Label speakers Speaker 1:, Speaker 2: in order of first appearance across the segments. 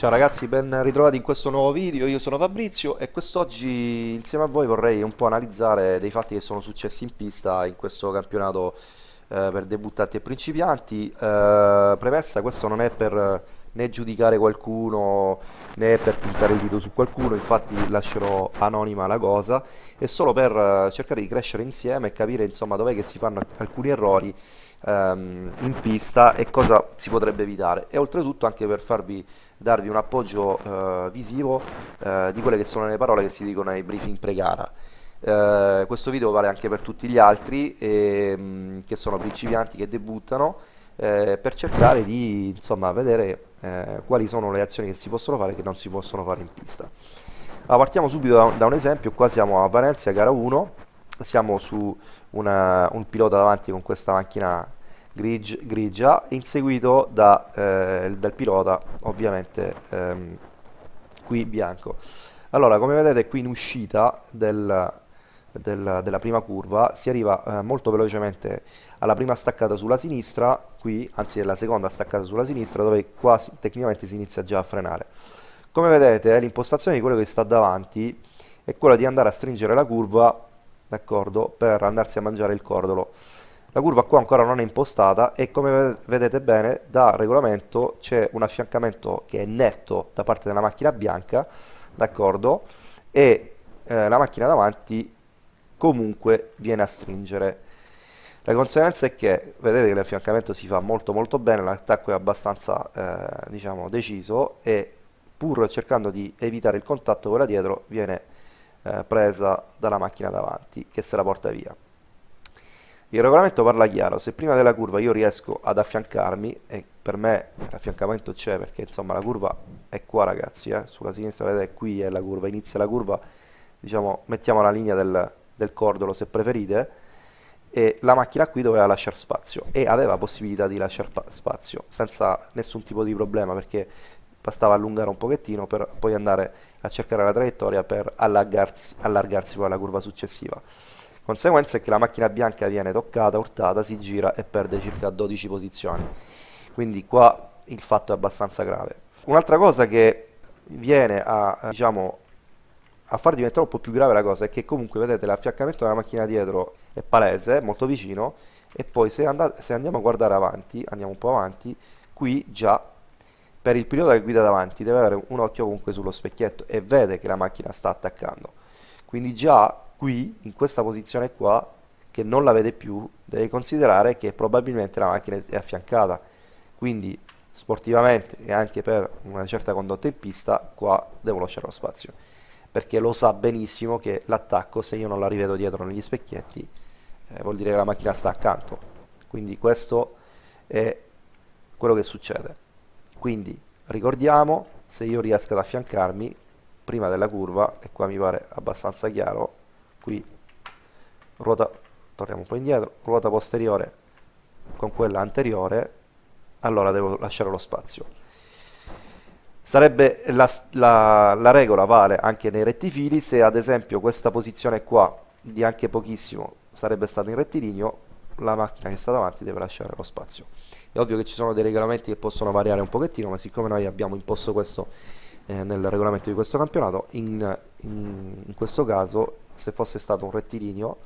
Speaker 1: Ciao ragazzi, ben ritrovati in questo nuovo video, io sono Fabrizio e quest'oggi insieme a voi vorrei un po' analizzare dei fatti che sono successi in pista in questo campionato eh, per debuttanti e principianti. Eh, premessa, questo non è per né giudicare qualcuno né per puntare il dito su qualcuno, infatti lascerò anonima la cosa, è solo per eh, cercare di crescere insieme e capire insomma dov'è che si fanno alcuni errori ehm, in pista e cosa si potrebbe evitare e oltretutto anche per farvi darvi un appoggio eh, visivo eh, di quelle che sono le parole che si dicono ai briefing pre-gara. Eh, questo video vale anche per tutti gli altri ehm, che sono principianti che debuttano eh, per cercare di insomma, vedere eh, quali sono le azioni che si possono fare e che non si possono fare in pista. Allora, partiamo subito da, da un esempio, qua siamo a Valencia, gara 1, siamo su una, un pilota davanti con questa macchina grig, grigia inseguito da, eh, dal pilota ovviamente ehm, qui bianco allora come vedete qui in uscita del, del, della prima curva si arriva eh, molto velocemente alla prima staccata sulla sinistra qui anzi alla seconda staccata sulla sinistra dove quasi tecnicamente si inizia già a frenare. Come vedete l'impostazione di quello che sta davanti è quella di andare a stringere la curva d'accordo per andarsi a mangiare il cordolo. La curva qua ancora non è impostata e come vedete bene da regolamento c'è un affiancamento che è netto da parte della macchina bianca d'accordo e eh, la macchina davanti comunque viene a stringere la conseguenza è che vedete che l'affiancamento si fa molto molto bene l'attacco è abbastanza eh, diciamo deciso e pur cercando di evitare il contatto quella dietro viene eh, presa dalla macchina davanti che se la porta via il regolamento parla chiaro, se prima della curva io riesco ad affiancarmi, e per me l'affiancamento c'è perché insomma la curva è qua ragazzi, eh? sulla sinistra vedete qui è la curva, inizia la curva, diciamo mettiamo la linea del, del cordolo se preferite, e la macchina qui doveva lasciare spazio e aveva possibilità di lasciare spazio senza nessun tipo di problema perché bastava allungare un pochettino per poi andare a cercare la traiettoria per allargarsi, allargarsi poi alla curva successiva. Conseguenza è che la macchina bianca viene toccata, urtata, si gira e perde circa 12 posizioni. Quindi qua il fatto è abbastanza grave. Un'altra cosa che viene a, diciamo, a far diventare un po' più grave la cosa è che comunque vedete l'affiancamento della macchina dietro è palese, molto vicino e poi se, se andiamo a guardare avanti, andiamo un po' avanti qui già per il pilota che guida davanti deve avere un occhio comunque sullo specchietto e vede che la macchina sta attaccando quindi già qui, in questa posizione qua, che non la vede più, deve considerare che probabilmente la macchina è affiancata. Quindi sportivamente e anche per una certa condotta in pista, qua devo lasciare lo spazio. Perché lo sa benissimo che l'attacco, se io non la rivedo dietro negli specchietti, eh, vuol dire che la macchina sta accanto. Quindi questo è quello che succede. Quindi ricordiamo, se io riesco ad affiancarmi prima della curva, e qua mi pare abbastanza chiaro, qui ruota torniamo un po' indietro ruota posteriore con quella anteriore allora devo lasciare lo spazio sarebbe la, la, la regola vale anche nei rettifili se ad esempio questa posizione qua di anche pochissimo sarebbe stata in rettilineo la macchina che sta davanti deve lasciare lo spazio. È ovvio che ci sono dei regolamenti che possono variare un pochettino ma siccome noi abbiamo imposto questo eh, nel regolamento di questo campionato in, in, in questo caso se fosse stato un rettilineo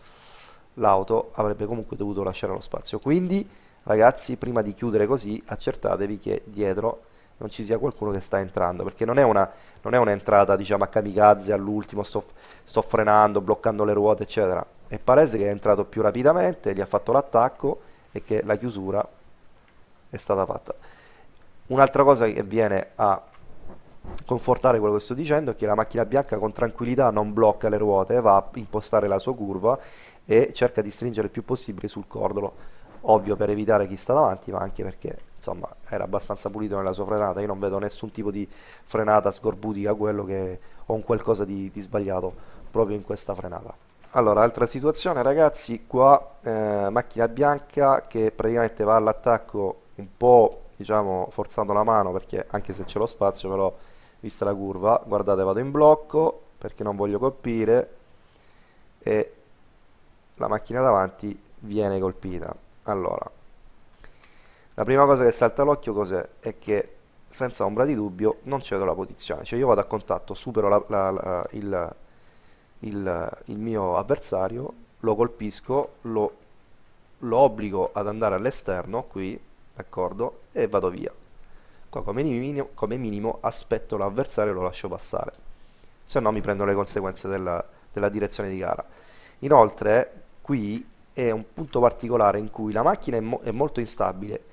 Speaker 1: l'auto avrebbe comunque dovuto lasciare lo spazio. Quindi ragazzi prima di chiudere così accertatevi che dietro non ci sia qualcuno che sta entrando perché non è una, non diciamo a kamikaze all'ultimo sto, sto frenando bloccando le ruote eccetera. È palese che è entrato più rapidamente gli ha fatto l'attacco e che la chiusura è stata fatta. Un'altra cosa che viene a confortare quello che sto dicendo è che la macchina bianca con tranquillità non blocca le ruote, va a impostare la sua curva e cerca di stringere il più possibile sul cordolo, ovvio per evitare chi sta davanti, ma anche perché insomma era abbastanza pulito nella sua frenata, io non vedo nessun tipo di frenata scorbutica, quello che ho un qualcosa di, di sbagliato proprio in questa frenata. Allora, altra situazione ragazzi, qua eh, macchina bianca che praticamente va all'attacco un po' diciamo forzando la mano perché anche se c'è lo spazio però vista la curva guardate vado in blocco perché non voglio colpire e la macchina davanti viene colpita allora la prima cosa che salta all'occhio cos'è? è che senza ombra di dubbio non cedo la posizione, cioè io vado a contatto, supero la, la, la, il, il, il, mio avversario, lo colpisco, lo, lo obbligo ad andare all'esterno qui, d'accordo, e vado via. Qua come minimo, come minimo aspetto l'avversario e lo lascio passare, se no mi prendo le conseguenze della, della direzione di gara. Inoltre qui è un punto particolare in cui la macchina è, mo è molto instabile.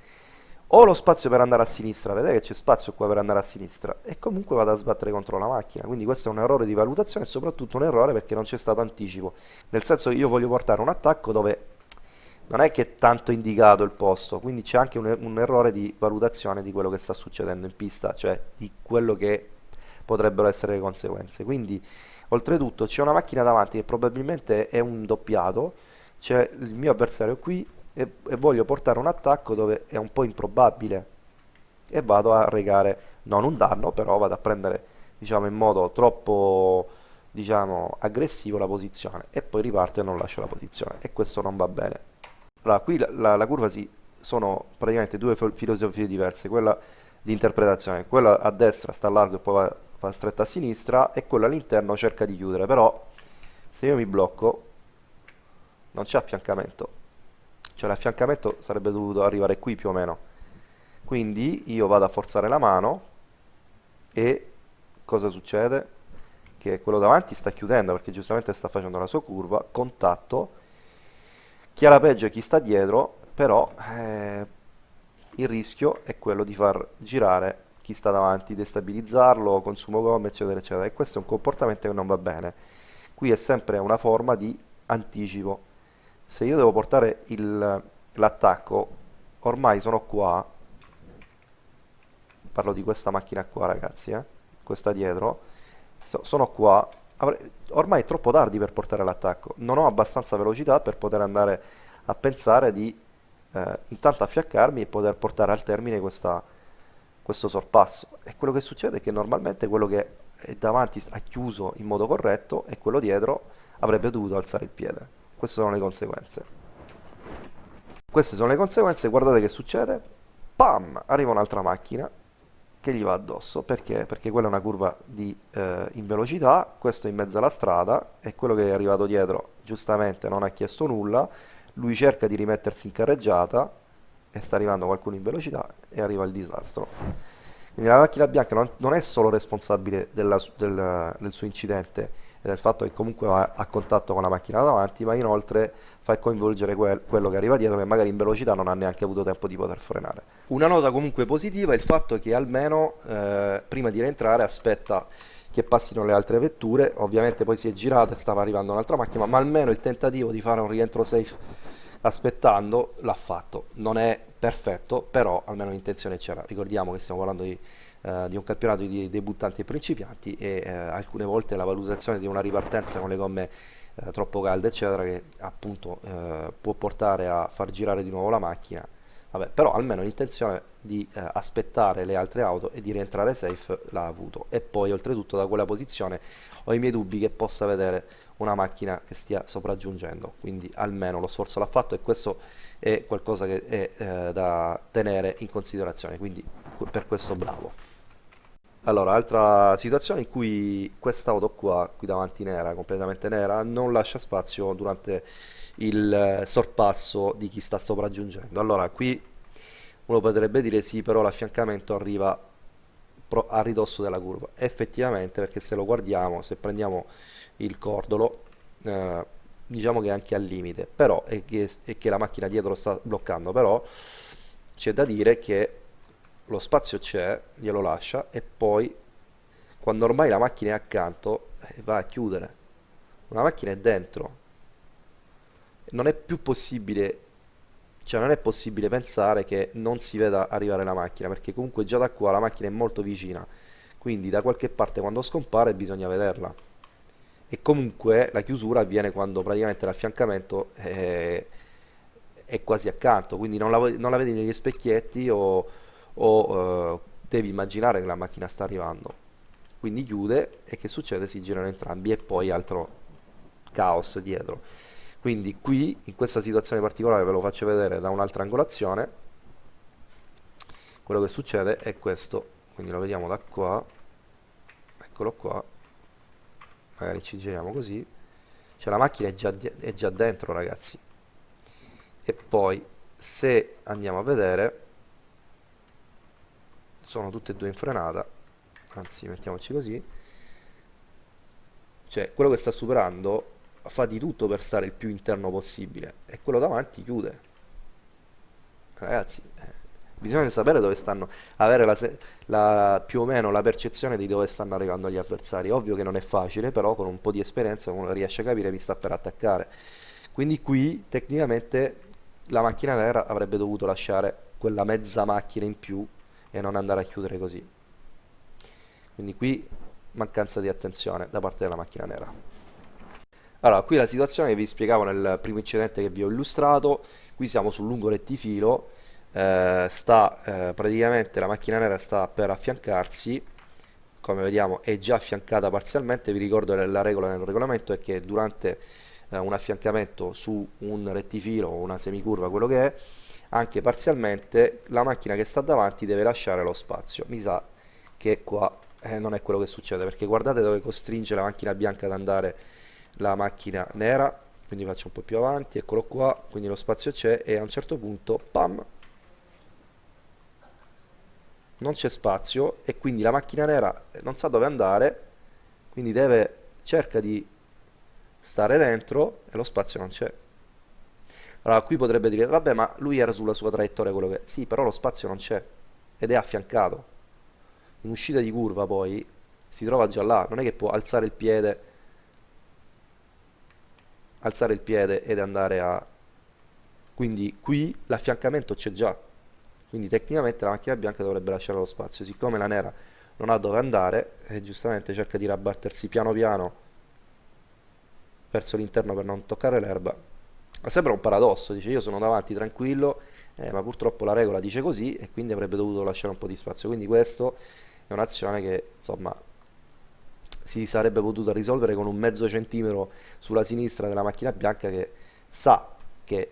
Speaker 1: Ho lo spazio per andare a sinistra, vedete che c'è spazio qua per andare a sinistra e comunque vado a sbattere contro la macchina, quindi questo è un errore di valutazione e soprattutto un errore perché non c'è stato anticipo, nel senso che io voglio portare un attacco dove non è che è tanto indicato il posto, quindi c'è anche un, un errore di valutazione di quello che sta succedendo in pista, cioè di quello che potrebbero essere le conseguenze, quindi oltretutto c'è una macchina davanti che probabilmente è un doppiato, c'è il mio avversario qui e, e voglio portare un attacco dove è un po' improbabile. E vado a regare non un danno però vado a prendere diciamo in modo troppo diciamo aggressivo la posizione e poi riparto e non lascio la posizione. E questo non va bene. Allora qui la, la, la curva si sono praticamente due filosofie diverse. Quella di interpretazione quella a destra sta largo e poi va, va stretta a sinistra e quella all'interno cerca di chiudere. Però se io mi blocco non c'è affiancamento. Cioè l'affiancamento sarebbe dovuto arrivare qui più o meno. Quindi io vado a forzare la mano e cosa succede? che quello davanti sta chiudendo perché giustamente sta facendo la sua curva contatto. Chi ha la peggio è chi sta dietro però eh, il rischio è quello di far girare chi sta davanti, destabilizzarlo, consumo gomme eccetera eccetera. E questo è un comportamento che non va bene. Qui è sempre una forma di anticipo se io devo portare l'attacco ormai sono qua. Parlo di questa macchina qua ragazzi eh? questa dietro. So, sono qua. Ormai è troppo tardi per portare l'attacco. Non ho abbastanza velocità per poter andare a pensare di eh, intanto affiaccarmi e poter portare al termine questa, questo sorpasso. E quello che succede è che normalmente quello che è davanti ha chiuso in modo corretto e quello dietro avrebbe dovuto alzare il piede queste sono le conseguenze. Queste sono le conseguenze guardate che succede. Pam! Arriva un'altra macchina che gli va addosso. Perché? perché quella è una curva di, eh, in velocità questo è in mezzo alla strada e quello che è arrivato dietro giustamente non ha chiesto nulla. Lui cerca di rimettersi in carreggiata e sta arrivando qualcuno in velocità e arriva il disastro. Quindi la macchina bianca non, non è solo responsabile della, del, del suo incidente e del fatto che comunque va a contatto con la macchina davanti, ma inoltre fa coinvolgere quel, quello che arriva dietro che magari in velocità non ha neanche avuto tempo di poter frenare. Una nota comunque positiva è il fatto che almeno eh, prima di rientrare aspetta che passino le altre vetture, ovviamente poi si è girato e stava arrivando un'altra macchina, ma almeno il tentativo di fare un rientro safe aspettando l'ha fatto. Non è perfetto, però almeno l'intenzione c'era. Ricordiamo che stiamo parlando di eh, di un campionato di debuttanti e principianti e eh, alcune volte la valutazione di una ripartenza con le gomme eh, troppo calde eccetera che appunto eh, può portare a far girare di nuovo la macchina. Vabbè, però almeno l'intenzione di eh, aspettare le altre auto e di rientrare safe l'ha avuto. E poi oltretutto da quella posizione ho i miei dubbi che possa vedere una macchina che stia sopraggiungendo. Quindi almeno lo sforzo l'ha fatto e questo è qualcosa che è eh, da tenere in considerazione. Quindi per questo bravo allora, altra situazione in cui quest'auto qua, qui davanti nera, completamente nera, non lascia spazio durante il sorpasso di chi sta sopraggiungendo. Allora, qui uno potrebbe dire sì, però l'affiancamento arriva a ridosso della curva. Effettivamente, perché se lo guardiamo, se prendiamo il cordolo, eh, diciamo che è anche al limite, però è che, che la macchina dietro sta bloccando, però c'è da dire che lo spazio c'è, glielo lascia e poi quando ormai la macchina è accanto eh, va a chiudere. Una macchina è dentro. Non è più possibile, cioè non è possibile pensare che non si veda arrivare la macchina perché comunque già da qua la macchina è molto vicina. Quindi da qualche parte quando scompare bisogna vederla. E comunque la chiusura avviene quando praticamente l'affiancamento è, è quasi accanto, quindi non la, non la vedi negli specchietti o o eh, devi immaginare che la macchina sta arrivando. Quindi chiude e che succede? si girano entrambi e poi altro caos dietro. Quindi qui in questa situazione particolare ve lo faccio vedere da un'altra angolazione. Quello che succede è questo. Quindi lo vediamo da qua. Eccolo qua. Magari ci giriamo così. Cioè la macchina è già, è già dentro ragazzi. E poi se andiamo a vedere sono tutte e due in frenata anzi mettiamoci così. Cioè quello che sta superando fa di tutto per stare il più interno possibile e quello davanti chiude. Ragazzi eh, bisogna sapere dove stanno avere la, la, più o meno la percezione di dove stanno arrivando gli avversari. Ovvio che non è facile però con un po' di esperienza uno riesce a capire chi sta per attaccare. Quindi qui tecnicamente la macchina nera avrebbe dovuto lasciare quella mezza macchina in più e non andare a chiudere così. Quindi qui mancanza di attenzione da parte della macchina nera. Allora qui la situazione che vi spiegavo nel primo incidente che vi ho illustrato. Qui siamo sul lungo rettifilo eh, sta eh, praticamente la macchina nera sta per affiancarsi. Come vediamo è già affiancata parzialmente. Vi ricordo che la regola nel regolamento è che durante eh, un affiancamento su un rettifilo o una semicurva quello che è anche parzialmente la macchina che sta davanti deve lasciare lo spazio. Mi sa che qua eh, non è quello che succede perché guardate dove costringe la macchina bianca ad andare la macchina nera. Quindi faccio un po' più avanti eccolo qua quindi lo spazio c'è e a un certo punto pam! Non c'è spazio e quindi la macchina nera non sa dove andare quindi deve cerca di stare dentro e lo spazio non c'è allora qui potrebbe dire vabbè ma lui era sulla sua traiettoria quello che sì però lo spazio non c'è ed è affiancato. In uscita di curva poi si trova già là non è che può alzare il piede alzare il piede ed andare a quindi qui l'affiancamento c'è già. Quindi tecnicamente la macchina bianca dovrebbe lasciare lo spazio. Siccome la nera non ha dove andare e giustamente cerca di rabbattersi piano piano verso l'interno per non toccare l'erba sembra un paradosso dice io sono davanti tranquillo eh, ma purtroppo la regola dice così e quindi avrebbe dovuto lasciare un po' di spazio. Quindi questo è un'azione che insomma si sarebbe potuta risolvere con un mezzo centimetro sulla sinistra della macchina bianca che sa che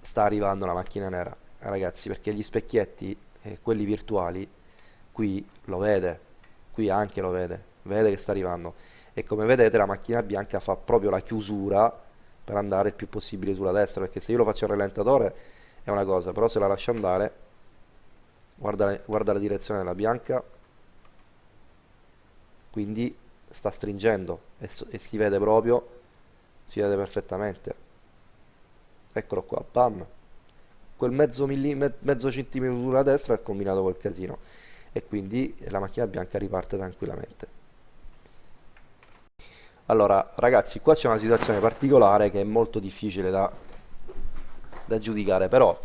Speaker 1: sta arrivando la macchina nera. Ragazzi perché gli specchietti eh, quelli virtuali qui lo vede qui anche lo vede vede che sta arrivando. E come vedete la macchina bianca fa proprio la chiusura per andare il più possibile sulla destra perché se io lo faccio al rallentatore è una cosa però se la lascio andare guarda, guarda la direzione della bianca quindi sta stringendo e, e si vede proprio si vede perfettamente. Eccolo qua bam quel mezzo, mezzo centimetro sulla destra è combinato col casino e quindi la macchina bianca riparte tranquillamente allora ragazzi qua c'è una situazione particolare che è molto difficile da, da giudicare però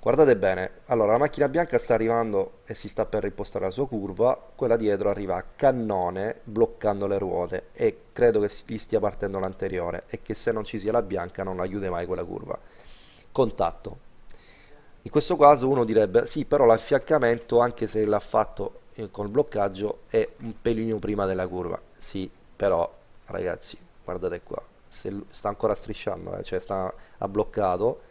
Speaker 1: guardate bene. Allora la macchina bianca sta arrivando e si sta per rimpostare la sua curva quella dietro arriva a cannone bloccando le ruote e credo che gli stia partendo l'anteriore e che se non ci sia la bianca non chiude mai quella curva. Contatto. In questo caso uno direbbe sì però l'affiancamento anche se l'ha fatto eh, con il bloccaggio è un pelino prima della curva. Sì però ragazzi guardate qua. Se sta ancora strisciando eh, cioè sta ha bloccato.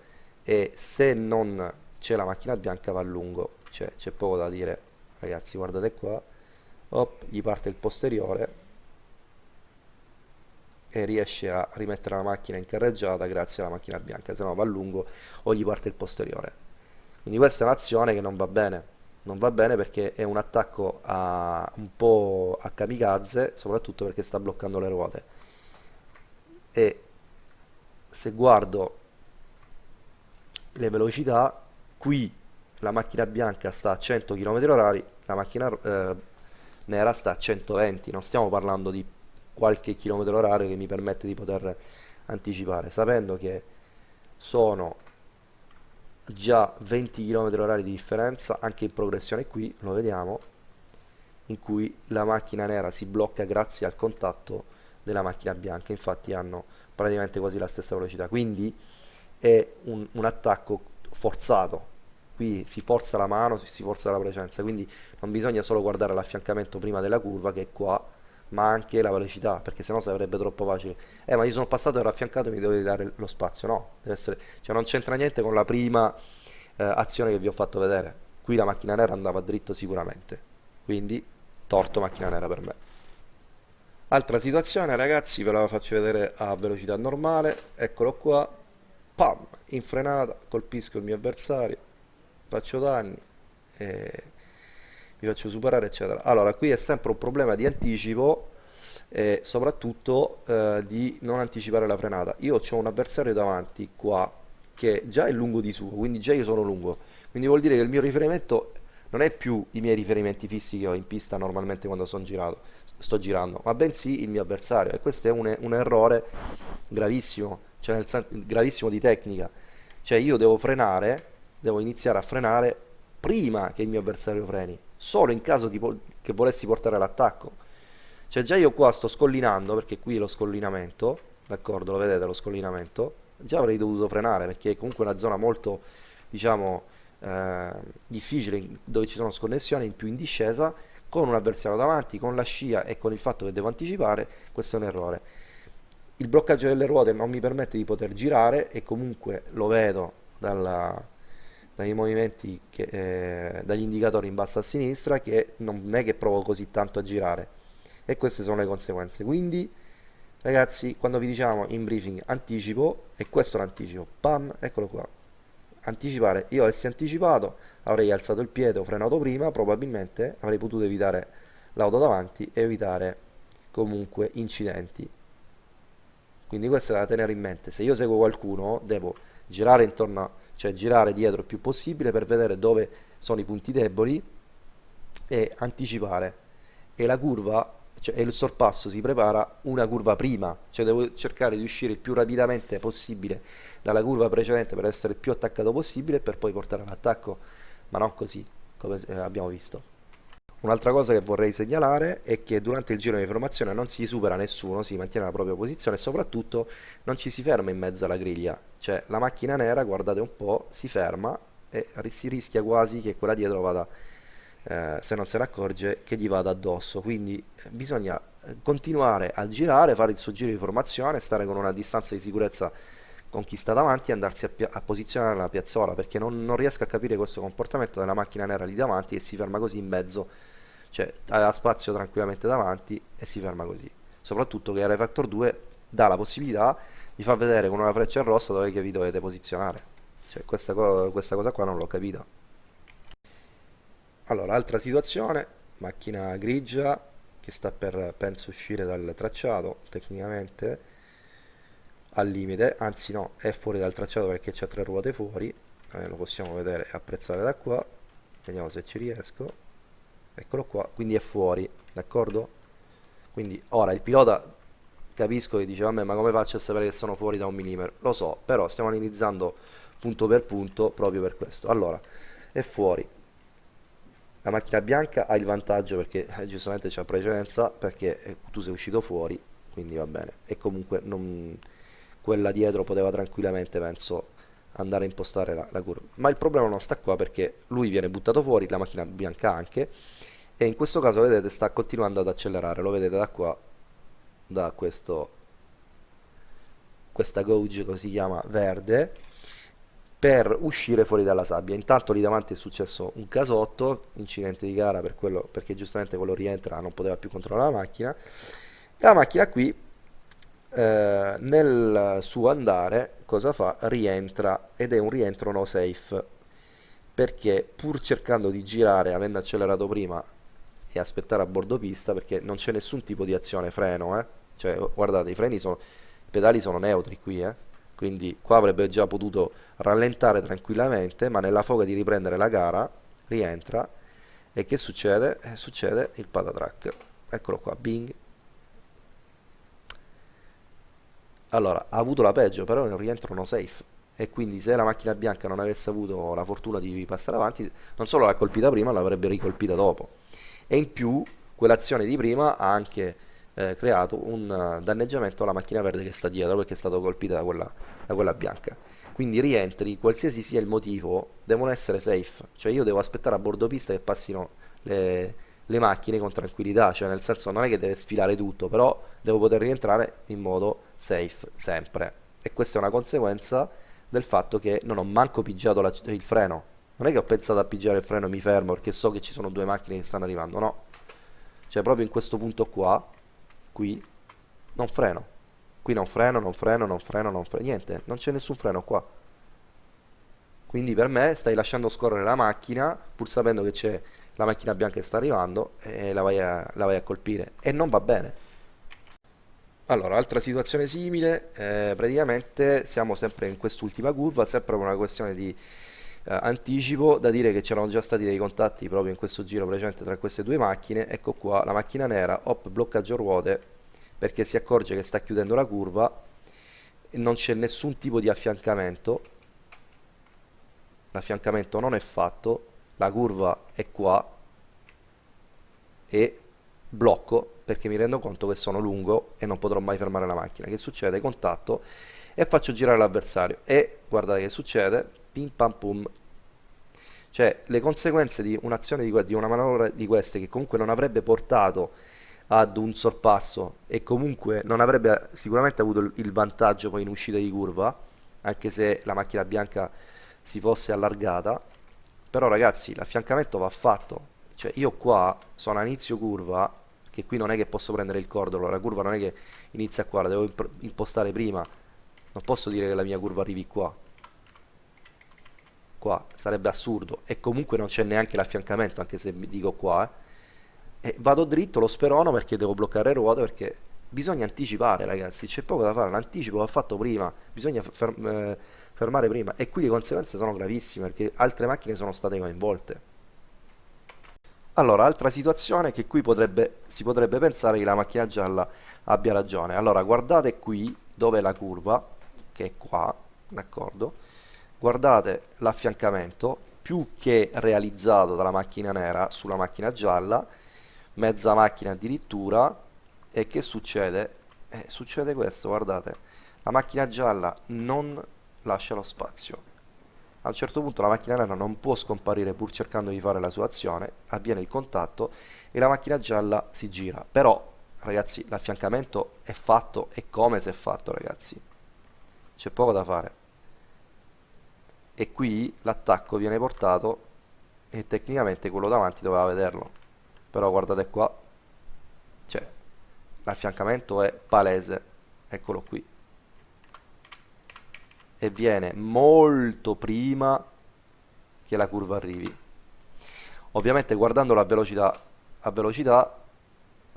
Speaker 1: E se non c'è la macchina bianca va a lungo. Cioè c'è poco da dire. Ragazzi guardate qua. Op, gli parte il posteriore. E riesce a rimettere la macchina in carreggiata grazie alla macchina bianca. Se no va a lungo o gli parte il posteriore. Quindi questa è un'azione che non va bene non va bene perché è un attacco a, un po' a kamikaze soprattutto perché sta bloccando le ruote. E se guardo le velocità qui la macchina bianca sta a 100 km h la macchina eh, nera sta a 120 non stiamo parlando di qualche chilometro orario che mi permette di poter anticipare sapendo che sono già 20 km h di differenza anche in progressione qui lo vediamo in cui la macchina nera si blocca grazie al contatto della macchina bianca. Infatti hanno praticamente quasi la stessa velocità. Quindi è un, un attacco forzato. Qui si forza la mano, si forza la presenza. Quindi non bisogna solo guardare l'affiancamento prima della curva che è qua ma anche la velocità perché sennò sarebbe troppo facile. Eh ma io sono passato e ero affiancato e mi devo dare lo spazio. No, deve essere, cioè non c'entra niente con la prima eh, azione che vi ho fatto vedere. Qui la macchina nera andava dritto sicuramente. Quindi torto macchina nera per me. Altra situazione ragazzi, ve la faccio vedere a velocità normale, eccolo qua, pam, in frenata, colpisco il mio avversario, faccio danni, e mi faccio superare eccetera. Allora qui è sempre un problema di anticipo e soprattutto eh, di non anticipare la frenata. Io ho un avversario davanti qua che già è lungo di suo, quindi già io sono lungo, quindi vuol dire che il mio riferimento non è più i miei riferimenti fissi che ho in pista normalmente quando girato, sto girando, ma bensì il mio avversario e questo è un, un errore gravissimo, cioè nel gravissimo di tecnica, cioè io devo frenare, devo iniziare a frenare prima che il mio avversario freni, solo in caso di, che volessi portare l'attacco. Cioè già io qua sto scollinando, perché qui è lo scollinamento, d'accordo, lo vedete lo scollinamento, già avrei dovuto frenare perché è comunque una zona molto, diciamo, eh, difficile dove ci sono sconnessioni in più in discesa con un avversario davanti, con la scia e con il fatto che devo anticipare, questo è un errore. Il bloccaggio delle ruote non mi permette di poter girare e comunque lo vedo dalla, dai movimenti, che, eh, dagli indicatori in basso a sinistra che non è che provo così tanto a girare e queste sono le conseguenze. Quindi ragazzi quando vi diciamo in briefing anticipo e questo l'anticipo, pam, eccolo qua, anticipare, io avessi anticipato avrei alzato il piede o frenato prima, probabilmente avrei potuto evitare l'auto davanti e evitare comunque incidenti. Quindi questo è da tenere in mente, se io seguo qualcuno devo girare intorno, cioè girare dietro il più possibile per vedere dove sono i punti deboli e anticipare. E la curva cioè, il sorpasso si prepara una curva prima, cioè devo cercare di uscire il più rapidamente possibile dalla curva precedente per essere il più attaccato possibile per poi portare all'attacco, ma non così, come abbiamo visto. Un'altra cosa che vorrei segnalare è che durante il giro di formazione non si supera nessuno, si mantiene la propria posizione e soprattutto non ci si ferma in mezzo alla griglia, cioè la macchina nera, guardate un po', si ferma e si rischia quasi che quella dietro vada eh, se non se ne accorge che gli vada addosso. Quindi eh, bisogna eh, continuare a girare fare il suo giro di formazione stare con una distanza di sicurezza con chi sta davanti e andarsi a, a posizionare nella piazzola perché non, non, riesco a capire questo comportamento della macchina nera lì davanti e si ferma così in mezzo cioè ha spazio tranquillamente davanti e si ferma così. Soprattutto che R Factor 2 dà la possibilità di far vedere con una freccia rossa dove vi dovete posizionare. Cioè questa, co questa cosa qua non l'ho capita. Allora, altra situazione, macchina grigia che sta per, penso, uscire dal tracciato, tecnicamente, al limite, anzi no, è fuori dal tracciato perché c'ha tre ruote fuori, eh, lo possiamo vedere e apprezzare da qua, vediamo se ci riesco, eccolo qua, quindi è fuori, d'accordo? Quindi ora il pilota capisco che dice, vabbè, ma come faccio a sapere che sono fuori da un millimetro? Lo so, però stiamo analizzando punto per punto proprio per questo. Allora, è fuori, la macchina bianca ha il vantaggio perché eh, giustamente c'è precedenza perché eh, tu sei uscito fuori quindi va bene e comunque non, quella dietro poteva tranquillamente penso andare a impostare la, la, curva ma il problema non sta qua perché lui viene buttato fuori la macchina bianca anche e in questo caso vedete sta continuando ad accelerare lo vedete da qua da questo questa gauge così chiama verde per uscire fuori dalla sabbia. Intanto lì davanti è successo un casotto, incidente di gara per quello, perché giustamente quello rientra, non poteva più controllare la macchina. E la macchina qui, eh, nel suo andare, cosa fa? Rientra ed è un rientro no safe, perché pur cercando di girare, avendo accelerato prima e aspettare a bordo pista, perché non c'è nessun tipo di azione freno, eh? Cioè guardate i freni sono, i pedali sono neutri qui, eh? quindi qua avrebbe già potuto rallentare tranquillamente ma nella foga di riprendere la gara rientra e che succede? Eh, succede il patatrack eccolo qua, bing allora, ha avuto la peggio però è un rientro no safe e quindi se la macchina bianca non avesse avuto la fortuna di passare avanti non solo l'ha colpita prima l'avrebbe ricolpita dopo e in più quell'azione di prima ha anche eh, creato un uh, danneggiamento alla macchina verde che sta dietro perché è stata colpita da quella, da quella bianca. Quindi rientri, qualsiasi sia il motivo, devono essere safe, cioè io devo aspettare a bordo pista che passino le, le macchine con tranquillità, cioè nel senso non è che deve sfilare tutto, però devo poter rientrare in modo safe sempre. E questa è una conseguenza del fatto che non ho manco pigiato la, il freno. Non è che ho pensato a pigiare il freno e mi fermo perché so che ci sono due macchine che stanno arrivando, no. Cioè proprio in questo punto qua, qui, non freno. Qui non freno, non freno, non freno, non freno, niente, non c'è nessun freno qua. Quindi per me stai lasciando scorrere la macchina, pur sapendo che c'è la macchina bianca che sta arrivando, e la vai a, la vai a colpire. E non va bene. Allora, altra situazione simile, eh, praticamente siamo sempre in quest'ultima curva, sempre una questione di anticipo, da dire che c'erano già stati dei contatti proprio in questo giro precedente tra queste due macchine, ecco qua la macchina nera, hop, bloccaggio ruote, perché si accorge che sta chiudendo la curva, non c'è nessun tipo di affiancamento, l'affiancamento non è fatto, la curva è qua e blocco perché mi rendo conto che sono lungo e non potrò mai fermare la macchina. Che succede? Contatto e faccio girare l'avversario e guardate che succede, pim pam pum. Cioè le conseguenze di un'azione di, di una manovra di queste che comunque non avrebbe portato ad un sorpasso e comunque non avrebbe sicuramente avuto il vantaggio poi in uscita di curva, anche se la macchina bianca si fosse allargata, però ragazzi l'affiancamento va fatto, cioè io qua sono a inizio curva che qui non è che posso prendere il cordolo, la curva non è che inizia qua, la devo impostare prima, non posso dire che la mia curva arrivi qua, qua sarebbe assurdo e comunque non c'è neanche l'affiancamento anche se dico qua eh. e vado dritto, lo sperono perché devo bloccare le ruote perché bisogna anticipare ragazzi, c'è poco da fare, l'anticipo va fatto prima, bisogna ferm eh, fermare prima e qui le conseguenze sono gravissime perché altre macchine sono state coinvolte. Allora, altra situazione che qui potrebbe, si potrebbe pensare che la macchina gialla abbia ragione. Allora, guardate qui dove è la curva, che è qua, d'accordo? Guardate l'affiancamento, più che realizzato dalla macchina nera sulla macchina gialla, mezza macchina addirittura, e che succede? Eh, succede questo, guardate, la macchina gialla non lascia lo spazio a un certo punto la macchina nera non può scomparire pur cercando di fare la sua azione, avviene il contatto e la macchina gialla si gira. Però, ragazzi, l'affiancamento è fatto e come se è fatto, ragazzi. C'è poco da fare. E qui l'attacco viene portato e tecnicamente quello davanti doveva vederlo. Però guardate qua, cioè, l'affiancamento è palese, eccolo qui. E viene molto prima che la curva arrivi. Ovviamente guardandolo a velocità a velocità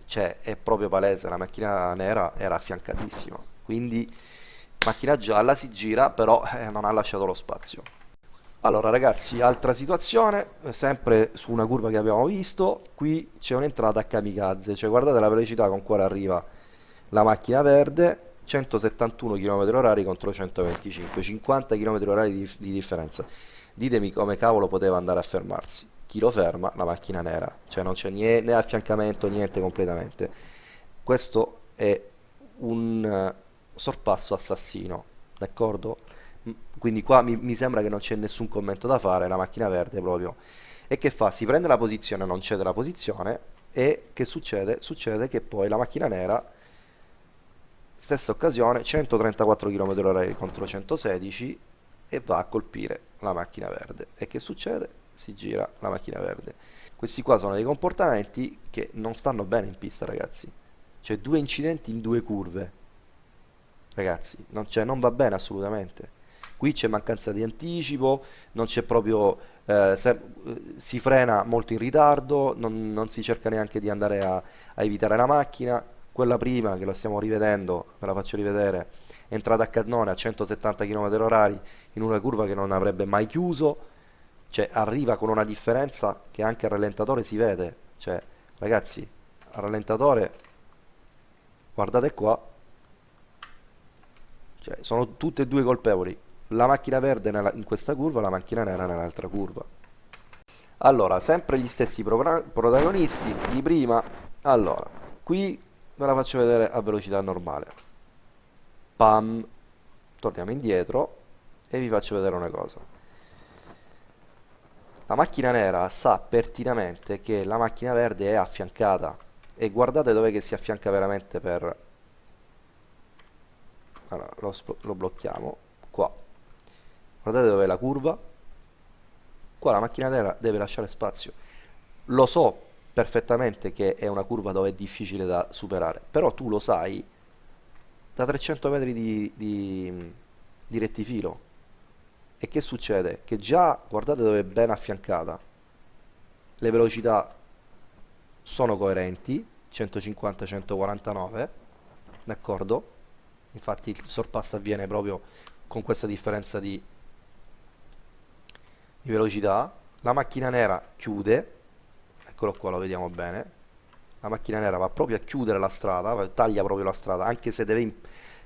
Speaker 1: cioè è proprio palese. La macchina nera era affiancatissima. Quindi macchina gialla si gira però eh, non ha lasciato lo spazio allora ragazzi altra situazione sempre su una curva che abbiamo visto qui c'è un'entrata a kamikaze cioè guardate la velocità con quale arriva la macchina verde 171 km h contro 125, 50 km h di, di differenza. Ditemi come cavolo poteva andare a fermarsi. Chi lo ferma? La macchina nera, cioè non c'è né affiancamento, niente completamente. Questo è un eh, sorpasso assassino, d'accordo? Quindi qua mi, mi sembra che non c'è nessun commento da fare, la macchina verde proprio. E che fa? Si prende la posizione, non cede la posizione e che succede? Succede che poi la macchina nera stessa occasione 134 km h contro 116 e va a colpire la macchina verde e che succede? si gira la macchina verde questi qua sono dei comportamenti che non stanno bene in pista ragazzi c'è due incidenti in due curve ragazzi non, cioè, non va bene assolutamente. Qui c'è mancanza di anticipo non c'è proprio eh, se, si frena molto in ritardo non, non, si cerca neanche di andare a, a evitare la macchina. Quella prima che la stiamo rivedendo, ve la faccio rivedere, è entrata a cannone a 170 km h in una curva che non avrebbe mai chiuso, cioè arriva con una differenza che anche al rallentatore si vede, cioè ragazzi, al rallentatore, guardate qua, cioè, sono tutte e due colpevoli, la macchina verde in questa curva, la macchina nera nell'altra curva. Allora, sempre gli stessi protagonisti di prima, allora, qui ve la faccio vedere a velocità normale. Pam. Torniamo indietro e vi faccio vedere una cosa. La macchina nera sa pertinamente che la macchina verde è affiancata. E guardate dove che si affianca veramente per allora, lo, lo blocchiamo qua guardate dove è la curva qua la macchina nera deve lasciare spazio. Lo so perfettamente che è una curva dove è difficile da superare, però tu lo sai da 300 metri di, di, di rettifilo. E che succede? Che già, guardate dove è ben affiancata, le velocità sono coerenti, 150-149, d'accordo? Infatti il sorpasso avviene proprio con questa differenza di, di velocità. La macchina nera chiude, eccolo qua, lo vediamo bene. La macchina nera va proprio a chiudere la strada, taglia proprio la strada, anche se deve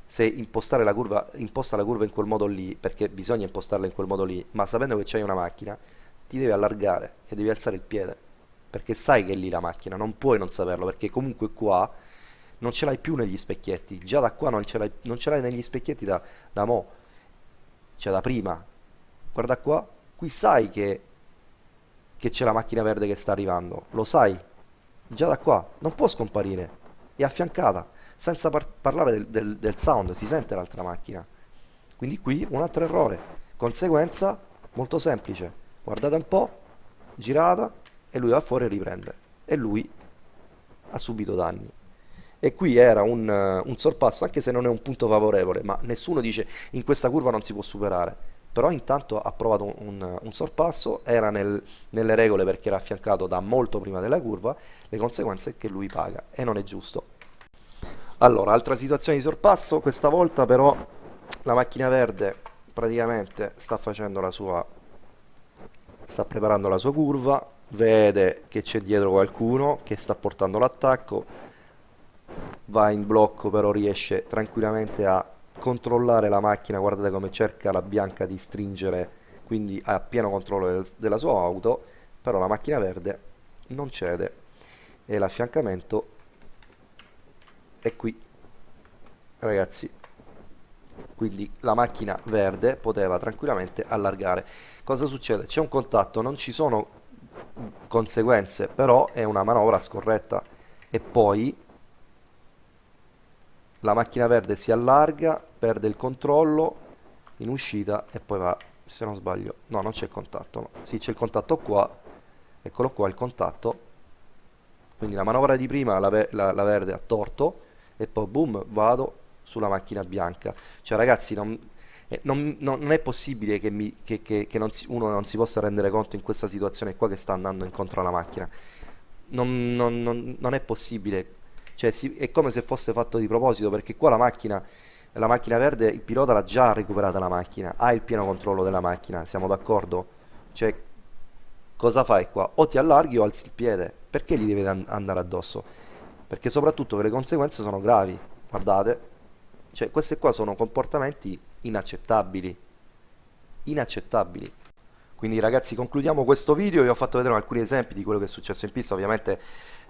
Speaker 1: se impostare la curva, imposta la curva in quel modo lì, perché bisogna impostarla in quel modo lì, ma sapendo che c'hai una macchina, ti devi allargare e devi alzare il piede, perché sai che è lì la macchina, non puoi non saperlo, perché comunque qua non ce l'hai più negli specchietti, già da qua non ce l'hai negli specchietti da, da mo', cioè da prima. Guarda qua, qui sai che, che c'è la macchina verde che sta arrivando, lo sai, già da qua, non può scomparire, è affiancata, senza par parlare del, del, del sound, si sente l'altra macchina. Quindi qui un altro errore, conseguenza molto semplice, guardate un po', girata, e lui va fuori e riprende, e lui ha subito danni e qui era un, un, sorpasso anche se non è un punto favorevole ma nessuno dice in questa curva non si può superare. Però intanto ha provato un, un, un sorpasso era nel, nelle regole perché era affiancato da molto prima della curva le conseguenze è che lui paga e non è giusto. Allora altra situazione di sorpasso questa volta però la macchina verde praticamente sta facendo la sua sta preparando la sua curva vede che c'è dietro qualcuno che sta portando l'attacco va in blocco però riesce tranquillamente a controllare la macchina. Guardate come cerca la bianca di stringere quindi ha pieno controllo del, della sua auto però la macchina verde non cede e l'affiancamento è qui. Ragazzi quindi la macchina verde poteva tranquillamente allargare. Cosa succede? c'è un contatto non ci sono conseguenze però è una manovra scorretta. E poi la macchina verde si allarga, perde il controllo in uscita e poi va, se non sbaglio, no non c'è contatto, no. sì c'è il contatto qua, eccolo qua il contatto, quindi la manovra di prima la, la, la verde ha torto e poi boom vado sulla macchina bianca, cioè ragazzi non, eh, non, non, è possibile che, mi, che, che, che non si, uno non si possa rendere conto in questa situazione qua che sta andando incontro alla macchina, non, non è possibile cioè si, è come se fosse fatto di proposito perché qua la macchina la macchina verde il pilota l'ha già recuperata la macchina ha il pieno controllo della macchina siamo d'accordo? Cioè cosa fai qua? O ti allarghi o alzi il piede perché gli devi andare addosso? Perché soprattutto le conseguenze sono gravi guardate. Cioè questi qua sono comportamenti inaccettabili. Inaccettabili. Quindi ragazzi concludiamo questo video. Vi ho fatto vedere alcuni esempi di quello che è successo in pista. Ovviamente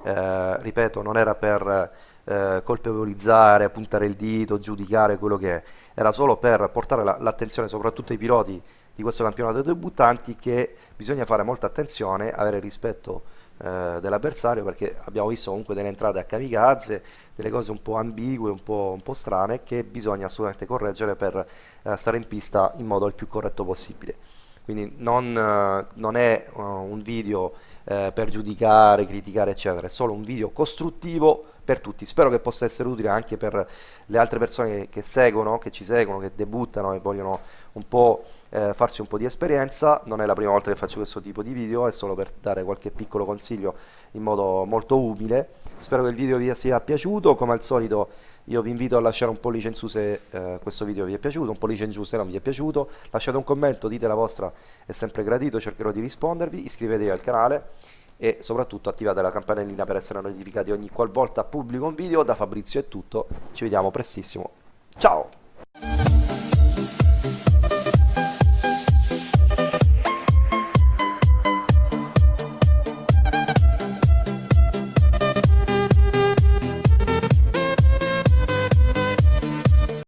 Speaker 1: eh, ripeto, non era per eh, colpevolizzare, puntare il dito, giudicare quello che è, era solo per portare l'attenzione la, soprattutto ai piloti di questo campionato dei debuttanti che bisogna fare molta attenzione, avere rispetto eh, dell'avversario perché abbiamo visto comunque delle entrate a kamikaze, delle cose un po' ambigue, un po', un po strane che bisogna assolutamente correggere per eh, stare in pista in modo il più corretto possibile. Quindi non, eh, non è uh, un video eh, per giudicare, criticare eccetera, è solo un video costruttivo per tutti, spero che possa essere utile anche per le altre persone che, seguono, che ci seguono, che debuttano e vogliono un po' eh, farsi un po' di esperienza, non è la prima volta che faccio questo tipo di video, è solo per dare qualche piccolo consiglio in modo molto umile, spero che il video vi sia piaciuto, come al solito io vi invito a lasciare un pollice in su se eh, questo video vi è piaciuto, un pollice in giù se non vi è piaciuto, lasciate un commento, dite la vostra, è sempre gradito, cercherò di rispondervi, iscrivetevi al canale e soprattutto attivate la campanellina per essere notificati ogni qualvolta pubblico un video, da Fabrizio è tutto, ci vediamo prestissimo, ciao!